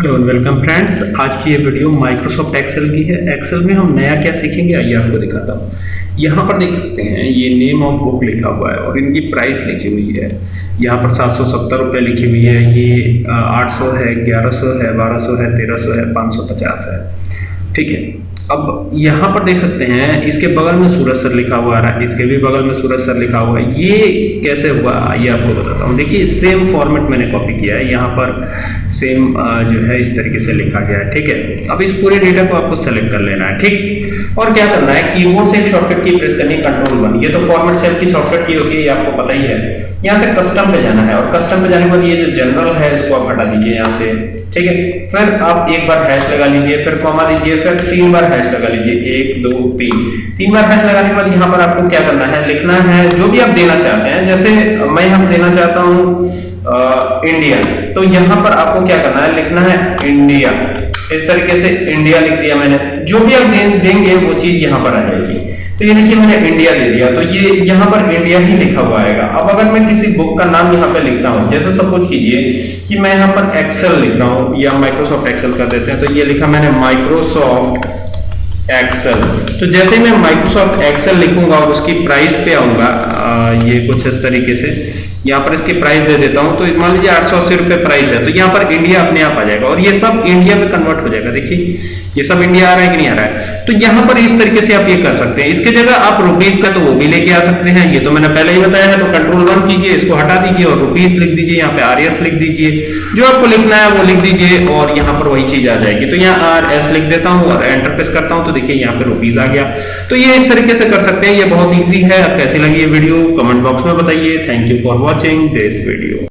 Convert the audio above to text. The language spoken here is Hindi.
हेलो वेलकम फ्रेंड्स आज की ये वीडियो माइक्रोसॉफ्ट एक्सेल की है। एक्सेल में हम नया क्या सीखेंगे, आइए आपको दिखाता हूँ। यहाँ पर देख सकते हैं, ये नेम ऑफ़ बुक लिखा हुआ है और इनकी प्राइस लिखी हुई है। यहाँ पर सात सौ सत्तर रुपये लिखी हुई है। ये आठ सौ है, ग्यारह सौ है, बारह सौ है, तेरह सौ है, पाँच सौ पचास है। ठीक है अब यहाँ पर देख सकते हैं, इसके बगल में सूरज सर लिखा हुआ आ रहा है, इसके भी बगल में सूरज सर लिखा हुआ है। ये कैसे हुआ, ये आपको बताता हूँ। देखिए सेम फॉर्मेट मैंने कॉपी किया है, यहाँ पर सेम जो है, इस तरीके से लिखा गया है, ठीक है? अब इस पूरे डेटा को आपको सेलेक्ट कर लेना है, ठीक? और क्या करना है कीबोर्ड से एक शॉर्टकट की प्रेस करनी है कंट्रोल वन ये तो फॉर्मेट सेल की शॉर्टकट की होती है ये आपको पता ही है। यहाँ से कस्टम पे जाना है, और कस्टम पे जाने के बाद ये जो जनरल है, इसको आप हटा दीजिए यहाँ से, ठीक है? फिर आप एक बार हैश लगा लीजिए, फिर कॉमा दीजिए, फिर तीन बार लगा लीजिए, एक, दो, तीन। तीन बार हैश लगाने के बाद यहाँ पर आपको क्या करना है? लिखना है, जो भी आप देना चाहते हैं, जैसे मैं यहाँ देना चाहता हूँ इंडिया तो यहाँ पर आपको क्या करना है? लिखना है इंडिया इस तरीके से इंडिया लिख दिया मैंने। जो भी आप देंगे, वो चीज़ यहाँ पर आ जाएगी। तो ये देखिए, मैंने इंडिया ले लिया। तो ये, यहाँ पर इंडिया ही लिखा हुआ आएगा। अब अगर मैं किसी बुक का नाम यहाँ पे लिखता हूँ, जैसे सपोज़ कीजिए कि मैं यहाँ पर एक्सेल लिख रहा हूँ, या माइक्रोसॉफ्ट एक्सेल कर देते हैं तो ये लिखा मैंने माइक्रोसॉफ्ट एक्सेल तो जैसे मैं माइक्रोसॉफ्ट एक्सेल लिखूँगा और उसकी प्राइस पे आऊँगा ये कुछ इस तरीके से। यहाँ पर इसकी प्राइस दे देता हूँ तो मान लीजिए आठ सौ अस्सी रुपए प्राइस है तो यहाँ पर इंडिया अपने आप आ जाएगा और ये सब इंडिया में कन्वर्ट हो जाएगा। देखिए, ये सब इंडिया आ रहा है कि नहीं आ रहा है? तो यहाँ पर इस तरीके से आप ये कर सकते हैं। इसके जगह आप रुपीज़ का तो वो भी लेके आ सकते हैं, ये तो मैंने पहले ही बताया है तो कंट्रोल वन कीजिए, इसको हटा दीजिए और रुपीज़ लिख दीजिए, यहाँ पे आर लिख दीजिए। जो आपको लिखना है वो लिख दीजिए और यहाँ पर वही चीज़ आ जाएगी। तो यहाँ आर एस लिख देता हूँ और एंटर प्रेस करता हूँ तो देखिए यहाँ पे रुपीज़ आ गया। तो ये इस तरीके से कर सकते हैं, ये बहुत ईजी है कैसी लगी ये वीडियो कमेंट बॉक्स में बताइए। Thank you for watching this video